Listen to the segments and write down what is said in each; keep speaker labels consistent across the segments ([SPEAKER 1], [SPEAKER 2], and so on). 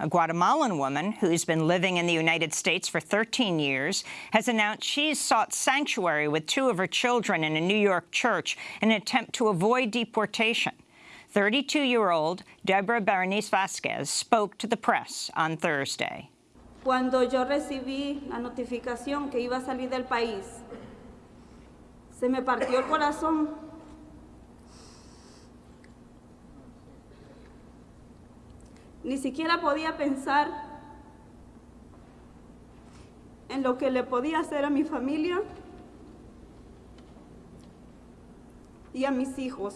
[SPEAKER 1] A Guatemalan woman who's been living in the United States for 13 years has announced she's sought sanctuary with two of her children in a New York church in an attempt to avoid deportation. 32-year-old Deborah Berenice Vasquez spoke to the press on Thursday.
[SPEAKER 2] Cuando yo recibí la notificación que iba a salir del país, se me partió el corazón Ni siquiera podía pensar en lo que le podía hacer a mi familia y a mis hijos.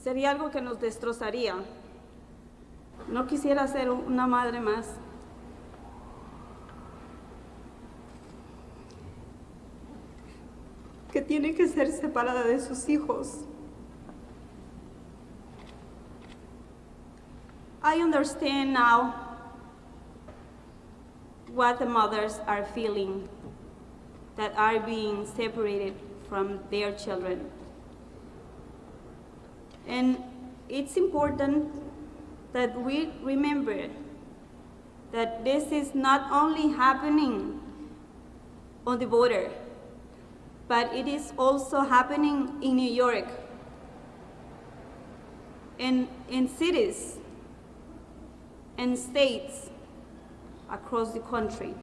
[SPEAKER 2] Sería algo que nos destrozaría. No quisiera ser una madre más. que tiene que ser separada de sus hijos. I understand now what the mothers are feeling that are being separated from their children. And it's important that we remember that this is not only happening on the border, but it is also happening in New York, in, in cities and states across the country.